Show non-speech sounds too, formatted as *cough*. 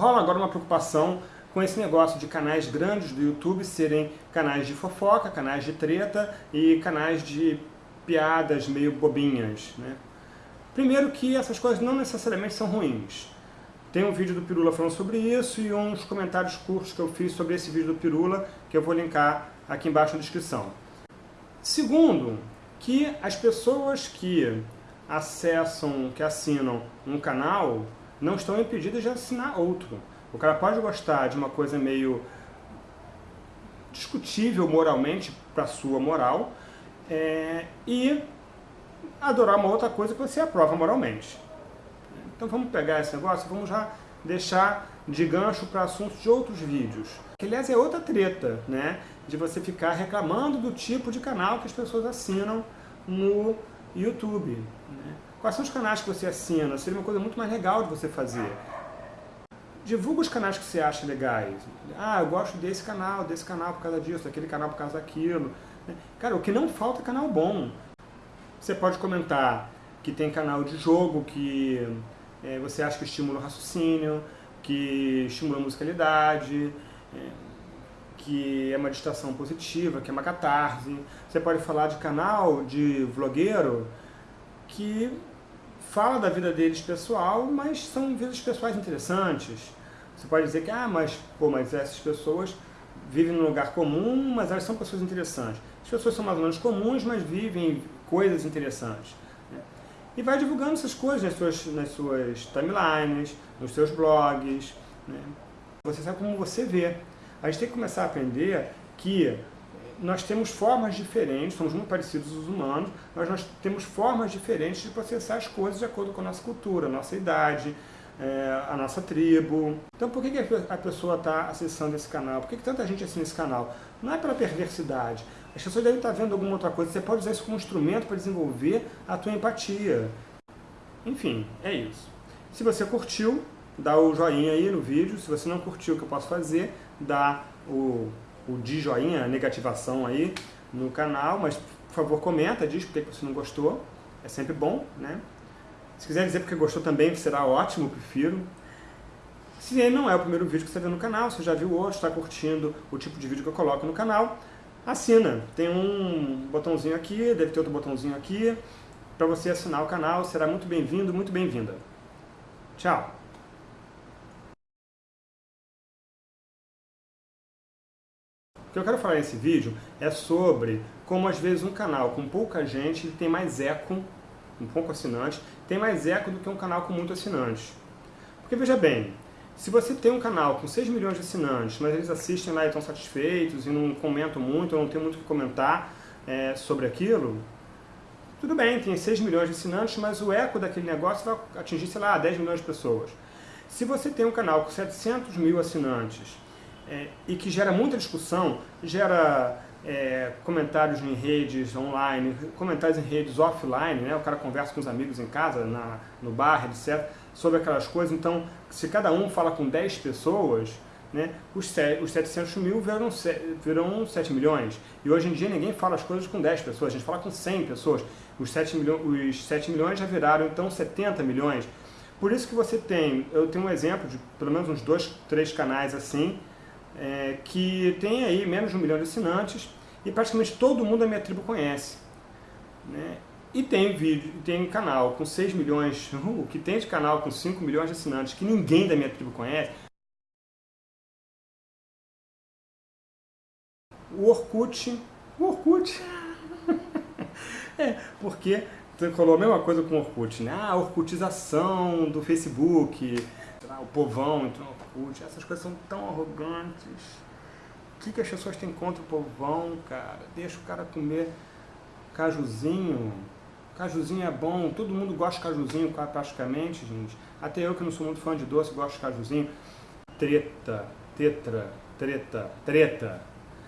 rola agora uma preocupação com esse negócio de canais grandes do YouTube serem canais de fofoca, canais de treta e canais de piadas meio bobinhas. Né? Primeiro que essas coisas não necessariamente são ruins. Tem um vídeo do Pirula falando sobre isso e uns comentários curtos que eu fiz sobre esse vídeo do Pirula, que eu vou linkar aqui embaixo na descrição. Segundo, que as pessoas que acessam, que assinam um canal, não estão impedidas de assinar outro. O cara pode gostar de uma coisa meio discutível moralmente, para sua moral, é, e adorar uma outra coisa que você aprova moralmente. Então vamos pegar esse negócio vamos já deixar de gancho para assuntos de outros vídeos. Que, aliás, é outra treta, né? De você ficar reclamando do tipo de canal que as pessoas assinam no YouTube. Né? Quais são os canais que você assina? Seria uma coisa muito mais legal de você fazer. Divulga os canais que você acha legais. Ah, eu gosto desse canal, desse canal por causa disso, daquele canal por causa daquilo. Né? Cara, o que não falta é canal bom. Você pode comentar que tem canal de jogo que é, você acha que estimula o raciocínio, que estimula a musicalidade, é, que é uma distração positiva, que é uma catarse. Você pode falar de canal de vlogueiro que fala da vida deles pessoal, mas são vidas pessoais interessantes. Você pode dizer que, ah, mas, pô, mas essas pessoas vivem num lugar comum, mas elas são pessoas interessantes. As pessoas são mais ou menos comuns, mas vivem coisas interessantes. Né? E vai divulgando essas coisas nas suas, nas suas timelines, nos seus blogs. Né? Você sabe como você vê. A gente tem que começar a aprender que nós temos formas diferentes, somos muito parecidos os humanos, mas nós temos formas diferentes de processar as coisas de acordo com a nossa cultura, a nossa idade, é, a nossa tribo. Então por que, que a pessoa está acessando esse canal? Por que, que tanta gente assina esse canal? Não é pela perversidade. As pessoas devem estar vendo alguma outra coisa. Você pode usar isso como instrumento para desenvolver a tua empatia. Enfim, é isso. Se você curtiu, dá o joinha aí no vídeo. Se você não curtiu o que eu posso fazer, dá o o de joinha, a negativação aí no canal, mas por favor comenta, diz porque você não gostou, é sempre bom, né? Se quiser dizer porque gostou também, será ótimo, prefiro. Se não é o primeiro vídeo que você vendo no canal, você já viu outro, está curtindo o tipo de vídeo que eu coloco no canal, assina. Tem um botãozinho aqui, deve ter outro botãozinho aqui, para você assinar o canal, será muito bem-vindo, muito bem-vinda. Tchau! O que eu quero falar nesse vídeo é sobre como às vezes um canal com pouca gente tem mais eco, um pouco assinante, tem mais eco do que um canal com muito assinantes. Porque veja bem, se você tem um canal com 6 milhões de assinantes, mas eles assistem lá e estão satisfeitos e não comentam muito, ou não tem muito o que comentar é, sobre aquilo, tudo bem, tem 6 milhões de assinantes, mas o eco daquele negócio vai atingir, sei lá, 10 milhões de pessoas. Se você tem um canal com 700 mil assinantes é, e que gera muita discussão, gera é, comentários em redes online, comentários em redes offline, né? o cara conversa com os amigos em casa, na, no bar, etc., sobre aquelas coisas. Então, se cada um fala com 10 pessoas, né, os, os 700 mil viram, viram 7 milhões. E hoje em dia ninguém fala as coisas com 10 pessoas, a gente fala com 100 pessoas. Os 7, milho, os 7 milhões já viraram então 70 milhões. Por isso que você tem, eu tenho um exemplo de pelo menos uns dois, três canais assim, é, que tem aí menos de um milhão de assinantes e praticamente todo mundo da minha tribo conhece. Né? E tem vídeo, tem canal com 6 milhões, *laughs* o que tem de canal com 5 milhões de assinantes que ninguém da minha tribo conhece. O Orkut, o Orkut, *laughs* é, porque falou a mesma coisa com o Orkut, né? Ah, a Orkutização do Facebook, o povão Orkut, essas coisas são tão arrogantes. O que, que as pessoas têm contra o povão, cara? Deixa o cara comer cajuzinho. Cajuzinho é bom, todo mundo gosta de cajuzinho praticamente, gente. Até eu que não sou muito fã de doce, gosto de cajuzinho. Treta, tetra, treta, treta.